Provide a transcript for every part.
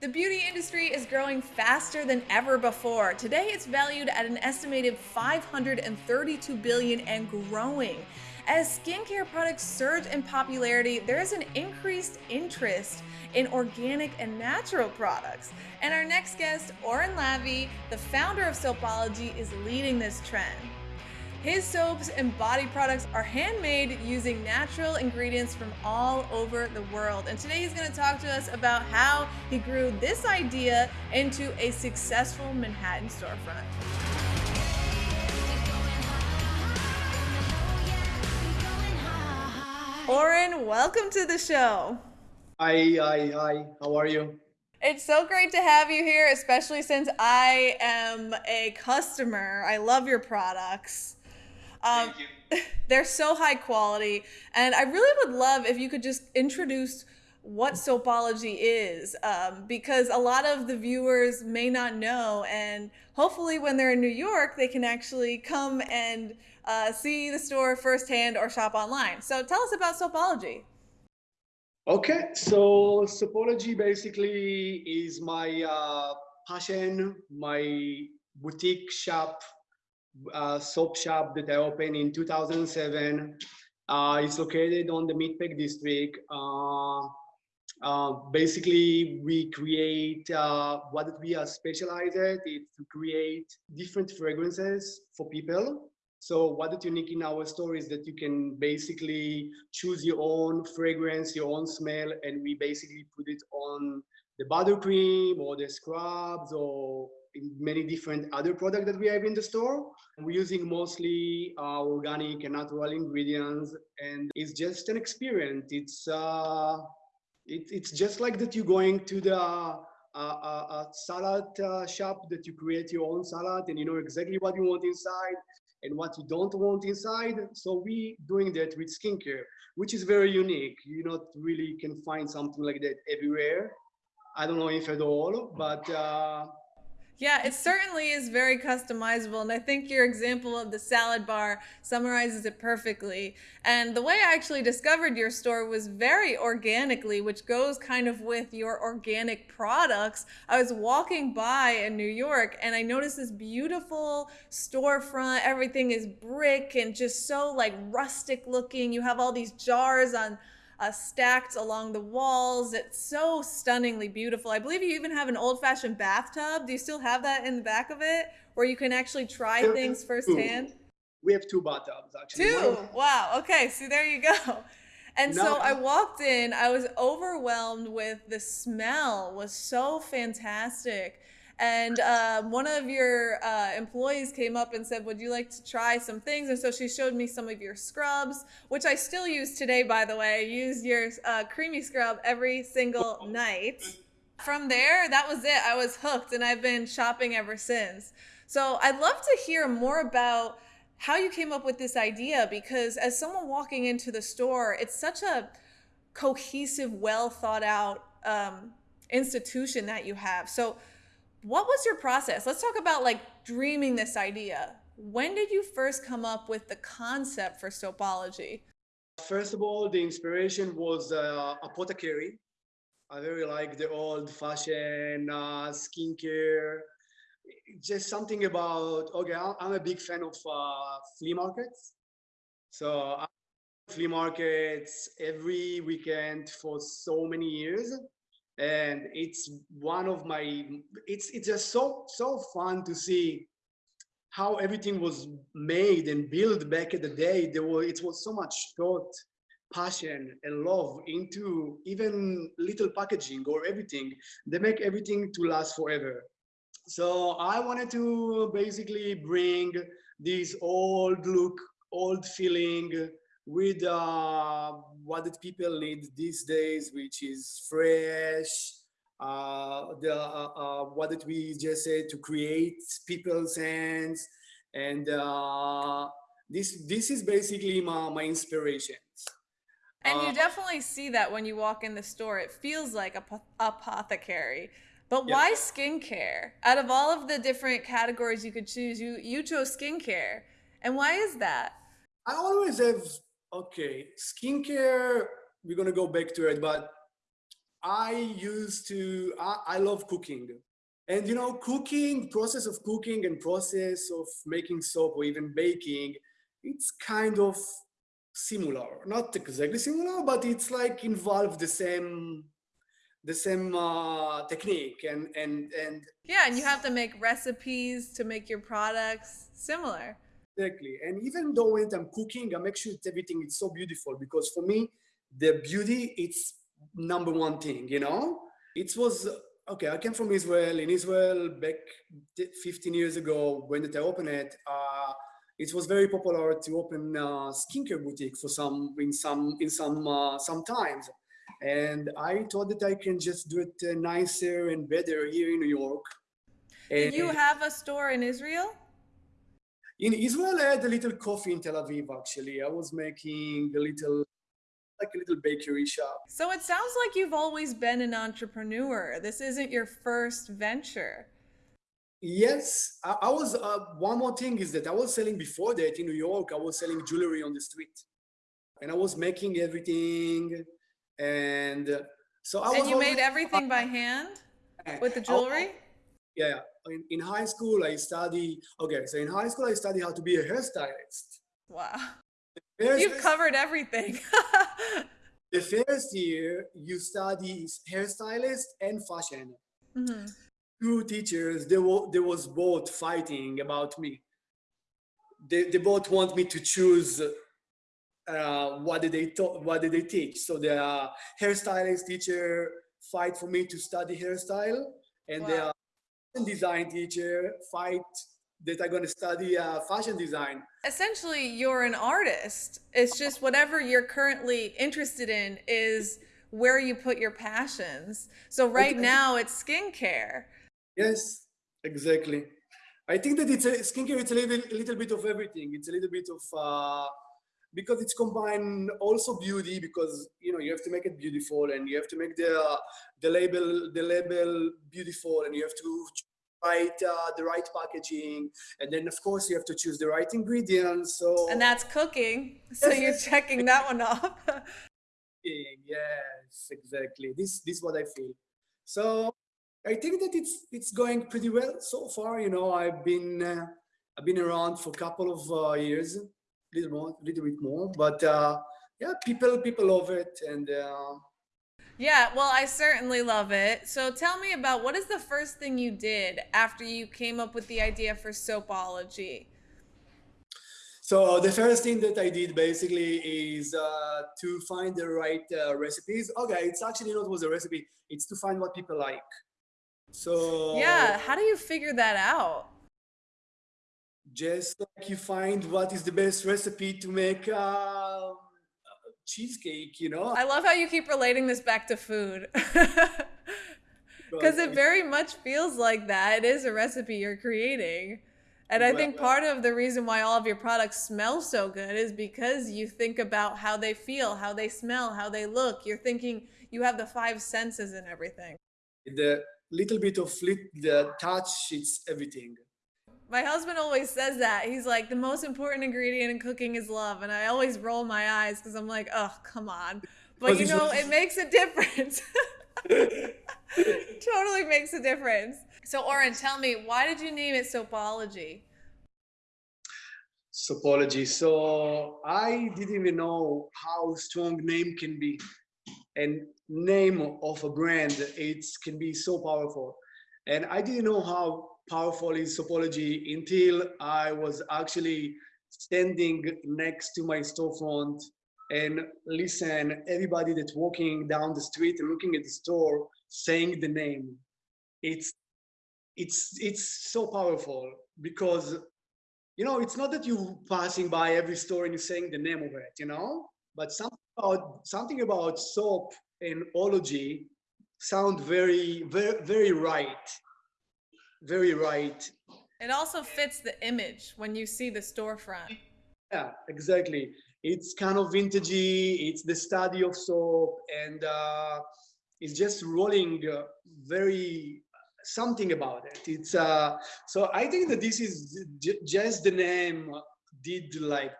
The beauty industry is growing faster than ever before. Today it's valued at an estimated 532 billion and growing. As skincare products surge in popularity, there is an increased interest in organic and natural products. And our next guest, Oren Lavie, the founder of Soapology, is leading this trend. His soaps and body products are handmade using natural ingredients from all over the world. And today he's going to talk to us about how he grew this idea into a successful Manhattan storefront. Oren, welcome to the show. Hi, hi, hi. How are you? It's so great to have you here, especially since I am a customer. I love your products. Um, Thank you. They're so high quality. And I really would love if you could just introduce what soapology is um, because a lot of the viewers may not know and hopefully when they're in new york they can actually come and uh, see the store firsthand or shop online so tell us about soapology okay so soapology basically is my uh, passion my boutique shop uh, soap shop that I opened in 2007. Uh, it's located on the Meatpack district. Uh, uh, basically, we create uh, what we are specialized is to create different fragrances for people. So what is unique in our store is that you can basically choose your own fragrance, your own smell, and we basically put it on the buttercream or the scrubs or many different other products that we have in the store. We're using mostly uh, organic and natural ingredients, and it's just an experience. It's uh, it, it's just like that you're going to the uh, uh, salad uh, shop that you create your own salad and you know exactly what you want inside and what you don't want inside. So we doing that with skincare, which is very unique. You not really can find something like that everywhere. I don't know if at all, but uh, yeah, it certainly is very customizable. And I think your example of the salad bar summarizes it perfectly. And the way I actually discovered your store was very organically, which goes kind of with your organic products. I was walking by in New York and I noticed this beautiful storefront. Everything is brick and just so like rustic looking. You have all these jars on uh, stacked along the walls. It's so stunningly beautiful. I believe you even have an old fashioned bathtub. Do you still have that in the back of it where you can actually try things firsthand? We have two bathtubs actually. Two? Wow. Okay. So there you go. And no. so I walked in, I was overwhelmed with the smell was so fantastic. And um, one of your uh, employees came up and said, Would you like to try some things? And so she showed me some of your scrubs, which I still use today, by the way. I use your uh, creamy scrub every single night. From there, that was it. I was hooked and I've been shopping ever since. So I'd love to hear more about how you came up with this idea because as someone walking into the store, it's such a cohesive, well thought out um, institution that you have. So what was your process? Let's talk about like dreaming this idea. When did you first come up with the concept for soapology? First of all, the inspiration was uh, apothecary. I very like the old fashioned uh, skincare. Just something about, okay, I'm a big fan of uh, flea markets. So I flea markets every weekend for so many years and it's one of my it's it's just so so fun to see how everything was made and built back in the day. There was it was so much thought passion and love into even little packaging or everything. They make everything to last forever. So i wanted to basically bring this old look old feeling with uh, what did people need these days, which is fresh. Uh, the uh, uh, what did we just say to create people's hands, and uh, this this is basically my my inspirations. And you uh, definitely see that when you walk in the store. It feels like a apothecary. But yep. why skincare? Out of all of the different categories you could choose, you you chose skincare. And why is that? I always have okay, skincare, we're gonna go back to it, but I used to, I, I love cooking. And you know, cooking, process of cooking and process of making soap or even baking, it's kind of similar. Not exactly similar, but it's like involved the same the same uh, technique and and and yeah and you have to make recipes to make your products similar exactly. And even though when i'm cooking i make sure that everything is so beautiful because for me the beauty it's number one thing you know? It was okay i came from israel. In israel back 15 years ago when did i open it uh, it was very popular to open a skincare boutique for some in some in some uh, some times. And i thought that i can just do it uh, nicer and better here in new york. And you have a store in israel in israel i had a little coffee in tel aviv actually i was making a little like a little bakery shop. So it sounds like you've always been an entrepreneur. This isn't your first venture. Yes, I, I was. Uh, one more thing is that I was selling before that in New York. I was selling jewelry on the street, and I was making everything, and uh, so I was and you made everything by hand with the jewelry. I, yeah, in, in high school I study. Okay, so in high school I study how to be a hairstylist. Wow. You've covered everything. the first year, you study hairstylist and fashion. Mm-hmm. Two teachers, they were, they was both fighting about me. They, they both want me to choose uh, what did they talk, what did they teach. So the uh, hairstylist teacher fight for me to study hairstyle, and wow. the design teacher fight that I'm going to study uh, fashion design. Essentially, you're an artist. It's just whatever you're currently interested in is where you put your passions. So right okay. now, it's skincare. Yes, exactly. I think that it's a skincare. It's a little, a little bit of everything. It's a little bit of uh, because it's combined also beauty because you know you have to make it beautiful and you have to make the uh, the label the label beautiful and you have to right uh, the right packaging. And then of course you have to choose the right ingredients so and that's cooking. So you're checking that one off. Yes exactly. This this is what i feel. So i think that it's it's going pretty well so far. You know i've been uh, i've been around for a couple of uh, years little more little bit more but uh, yeah people people love it and uh, yeah, well, I certainly love it. So tell me about what is the first thing you did after you came up with the idea for Soapology? So the first thing that I did basically is uh, to find the right uh, recipes. Okay, it's actually not was a recipe. It's to find what people like. So yeah, how do you figure that out? Just like you find what is the best recipe to make uh, cheesecake, you know? I love how you keep relating this back to food. Because it very much feels like that. It is a recipe you're creating. And I think part of the reason why all of your products smell so good is because you think about how they feel, how they smell, how they look. You're thinking you have the five senses and everything. The little bit of the touch, it's everything. My husband always says that. He's like, the most important ingredient in cooking is love. And I always roll my eyes because I'm like, oh, come on. But you know, it makes a difference. totally makes a difference. So, Oren, tell me, why did you name it Soapology? Soapology. So, I didn't even know how strong name can be. And name of a brand, it can be so powerful. And I didn't know how powerful is Soapology until I was actually standing next to my storefront and listen everybody that's walking down the street and looking at the store saying the name. It's it's it's so powerful because you know it's not that you passing by every store and you're saying the name of it you know but something about something about soap and ology sound very very very right very right. It also fits the image when you see the storefront. Yeah, exactly. It's kind of vintagey. It's the study of soap, and uh, it's just rolling uh, very something about it. It's uh, so I think that this is just the name did like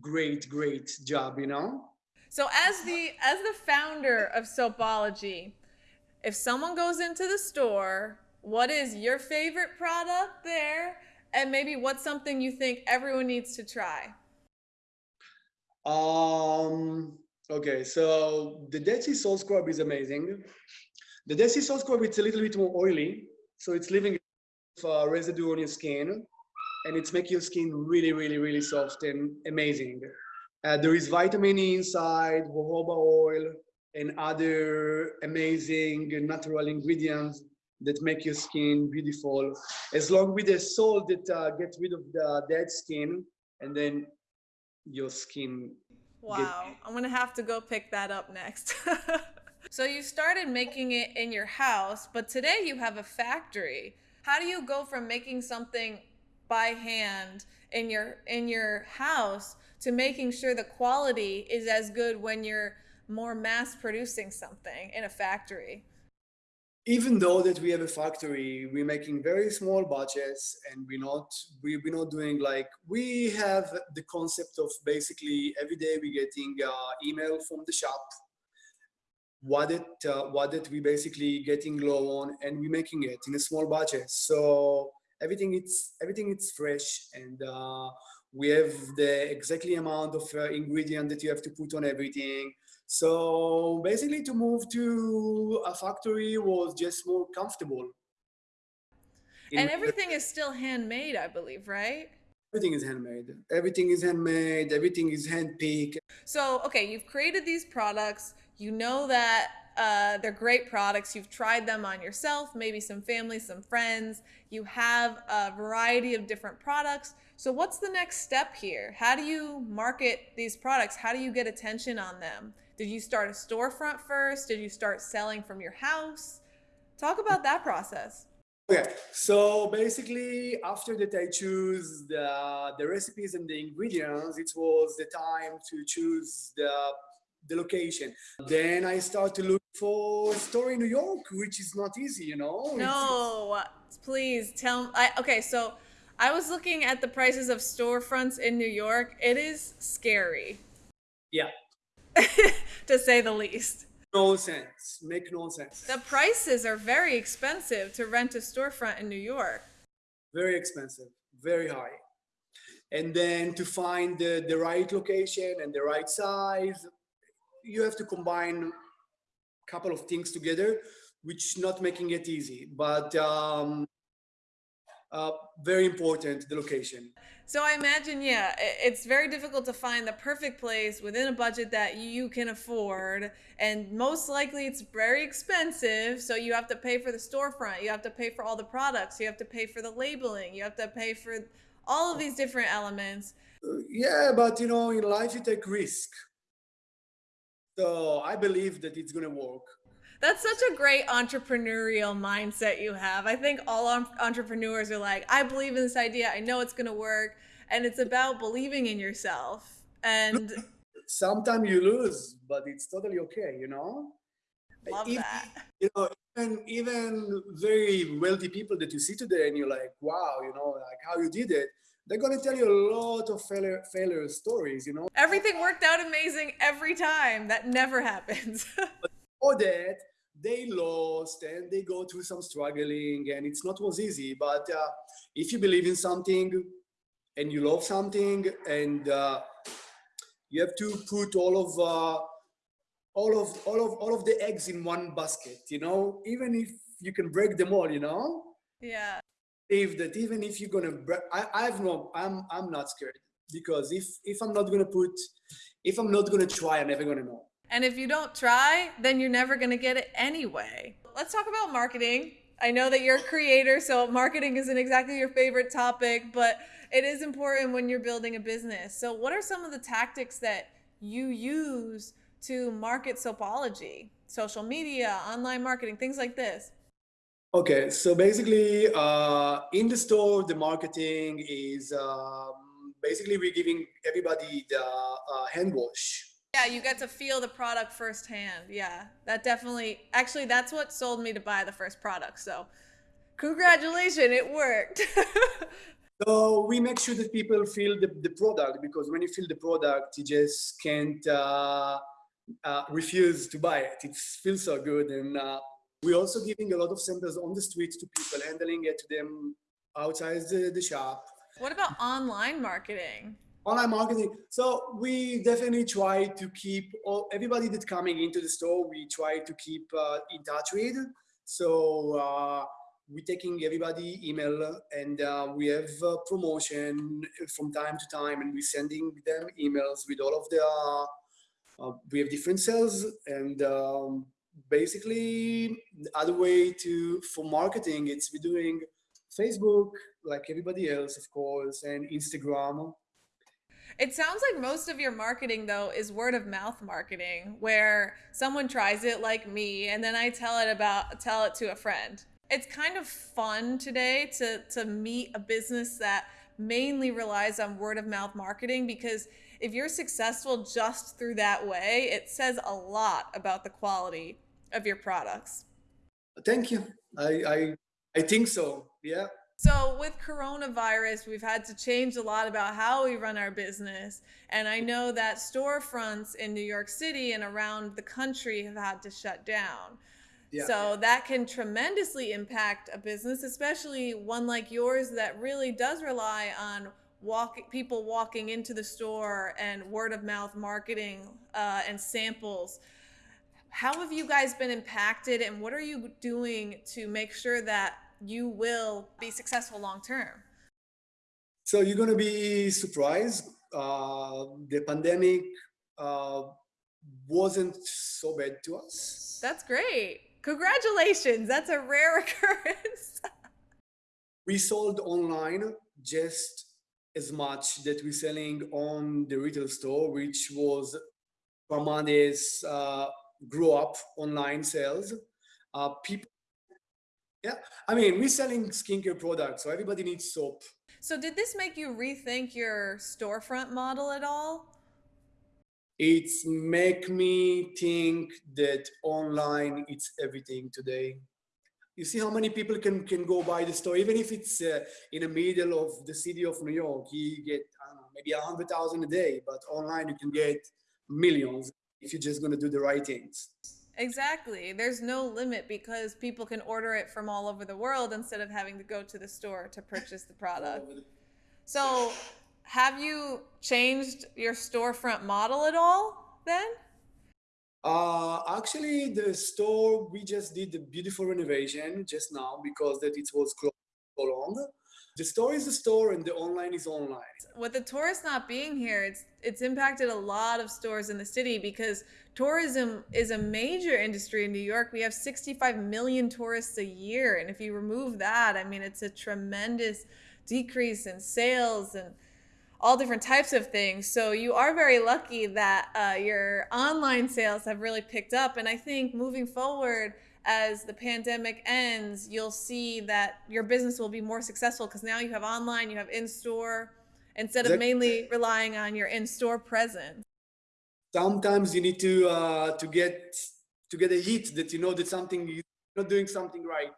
great, great job, you know. So as the as the founder of Soapology, if someone goes into the store, what is your favorite product there? And maybe what's something you think everyone needs to try? Um, okay, so the Dead Sea Salt Scrub is amazing. The Dead Sea Salt Scrub, it's a little bit more oily, so it's leaving uh, residue on your skin, and it's making your skin really, really, really soft and amazing. Uh, there is vitamin E inside, jojoba oil, and other amazing natural ingredients that make your skin beautiful, as long with the salt that uh, gets rid of the dead skin, and then your skin. Wow, get... I'm gonna have to go pick that up next. so you started making it in your house, but today you have a factory. How do you go from making something by hand in your in your house to making sure the quality is as good when you're more mass producing something in a factory? Even though that we have a factory, we're making very small budgets and we're not, we, we're not doing like, we have the concept of basically every day we're getting uh, email from the shop, what it, uh, what that we basically getting low on and we're making it in a small budget. So everything it's, everything it's fresh and uh, we have the exactly amount of uh, ingredient that you have to put on everything so basically to move to a factory was just more comfortable. And everything is still handmade, I believe, right? Everything is handmade. Everything is handmade. Everything is handpicked. So, okay, you've created these products. You know that uh, they're great products. You've tried them on yourself, maybe some family, some friends. You have a variety of different products. So, what's the next step here? How do you market these products? How do you get attention on them? Did you start a storefront first? Did you start selling from your house? Talk about that process. Okay, so basically, after that I choose the, the recipes and the ingredients, it was the time to choose the, the location. Then I start to look for store in New York, which is not easy, you know? No, please tell I Okay, so I was looking at the prices of storefronts in New York. It is scary. Yeah, to say the least. No sense. Make no sense. The prices are very expensive to rent a storefront in New York. Very expensive, very high. And then to find the, the right location and the right size, you have to combine a couple of things together, which not making it easy. But um, uh, very important, the location. So I imagine, yeah, it's very difficult to find the perfect place within a budget that you can afford. And most likely it's very expensive. So you have to pay for the storefront, you have to pay for all the products, you have to pay for the labeling, you have to pay for all of these different elements. Yeah, but you know, in life you take risk. So I believe that it's going to work. That's such a great entrepreneurial mindset you have. I think all entrepreneurs are like, I believe in this idea. I know it's going to work. And it's about believing in yourself. And sometimes you lose, but it's totally okay, you know? Love if, that. You know, even, even very wealthy people that you see today and you're like, wow, you know, like how you did it they're going to tell you a lot of failure, failure stories, you know? Everything worked out amazing every time. That never happens. but for that, they lost and they go through some struggling and it's not was easy but uh, if you believe in something and you love something and uh, you have to put all of uh, all of all of all of the eggs in one basket you know even if you can break them all you know? Yeah. If that even if you're gonna break I, i've no i'm i'm not scared because if if i'm not gonna put if i'm not gonna try i'm never gonna know and if you don't try, then you're never going to get it anyway. Let's talk about marketing. I know that you're a creator, so marketing isn't exactly your favorite topic, but it is important when you're building a business. So, what are some of the tactics that you use to market Soapology? Social media, online marketing, things like this. Okay, so basically, uh, in the store, the marketing is um, basically we're giving everybody the uh, hand wash yeah, you get to feel the product firsthand. Yeah, that definitely. Actually, that's what sold me to buy the first product. So, congratulations, it worked. so we make sure that people feel the, the product because when you feel the product, you just can't uh, uh, refuse to buy it. It feels so good, and uh, We're also giving a lot of samples on the street to people, handling it to them outside the, the shop. What about online marketing? Online marketing. So we definitely try to keep all, everybody that's coming into the store, we try to keep uh, in touch with. So uh, we're taking everybody email and uh, we have promotion from time to time and we're sending them emails with all of the, uh, uh, we have different sales and um, basically the other way to, for marketing, it's we're doing Facebook, like everybody else, of course, and Instagram. It sounds like most of your marketing though is word of mouth marketing where someone tries it like me and then I tell it about tell it to a friend. It's kind of fun today to to meet a business that mainly relies on word of mouth marketing because if you're successful just through that way, it says a lot about the quality of your products. Thank you. I I, I think so. Yeah. So with coronavirus, we've had to change a lot about how we run our business. And I know that storefronts in New York City and around the country have had to shut down. Yeah. So that can tremendously impact a business, especially one like yours that really does rely on walk people walking into the store and word of mouth marketing uh, and samples. How have you guys been impacted, and what are you doing to make sure that you will be successful long term? So you're going to be surprised. Uh, the pandemic uh, wasn't so bad to us. That's great. Congratulations. That's a rare occurrence. we sold online just as much that we're selling on the retail store, which was Parmades uh, grew up online sales. Uh, people yeah, I mean, we're selling skincare products, so everybody needs soap. So did this make you rethink your storefront model at all? It's make me think that online it's everything today. You see how many people can can go by the store, even if it's uh, in the middle of the city of New York. You get know, maybe a hundred thousand a day, but online you can get millions if you're just gonna do the right things. Exactly. There's no limit because people can order it from all over the world instead of having to go to the store to purchase the product. So, have you changed your storefront model at all then? Uh, actually, the store we just did the beautiful renovation just now because that it was closed so long. The store is the store and the online is online. With the tourists not being here, it's it's impacted a lot of stores in the city because tourism is a major industry in New York. We have 65 million tourists a year. And if you remove that, I mean, it's a tremendous decrease in sales and all different types of things. So you are very lucky that uh, your online sales have really picked up. And I think moving forward, as the pandemic ends, you'll see that your business will be more successful because now you have online, you have in store, instead of mainly relying on your in store presence sometimes you need to uh, to get to get a hit that you know that something you're not doing something right.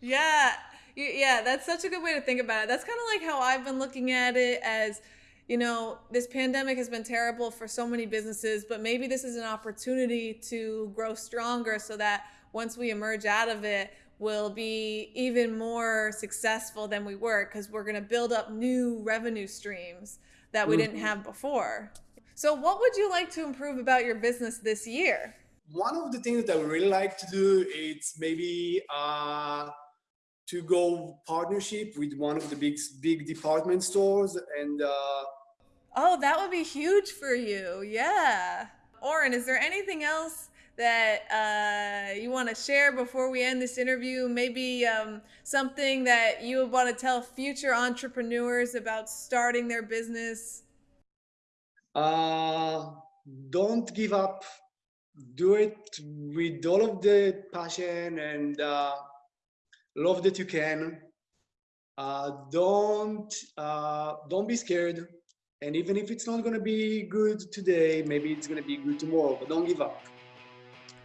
Yeah, yeah, that's such a good way to think about it. That's kind of like how I've been looking at it as you know, this pandemic has been terrible for so many businesses, but maybe this is an opportunity to grow stronger so that once we emerge out of it, we'll be even more successful than we were because we're going to build up new revenue streams that we mm-hmm. didn't have before. So, what would you like to improve about your business this year? One of the things that I really like to do is maybe uh, to go partnership with one of the big big department stores and. Uh, oh, that would be huge for you. Yeah. Oren, is there anything else that uh, you want to share before we end this interview? Maybe um, something that you would want to tell future entrepreneurs about starting their business? Uh, don't give up. Do it with all of the passion and uh, love that you can. Uh, don't uh, don't be scared. And even if it's not going to be good today, maybe it's going to be good tomorrow. But don't give up.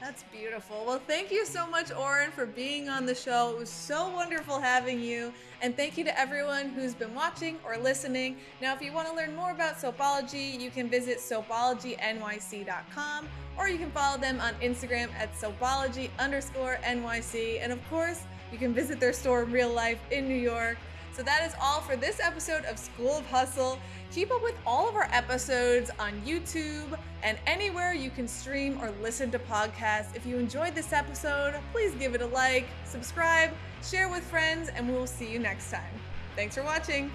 That's beautiful. Well, thank you so much, Oren, for being on the show. It was so wonderful having you. And thank you to everyone who's been watching or listening. Now, if you want to learn more about Soapology, you can visit soapologynyc.com or you can follow them on Instagram at soapology underscore NYC. And of course, you can visit their store in real life in New York. So that is all for this episode of School of Hustle. Keep up with all of our episodes on YouTube and anywhere you can stream or listen to podcasts. If you enjoyed this episode, please give it a like, subscribe, share with friends, and we will see you next time. Thanks for watching.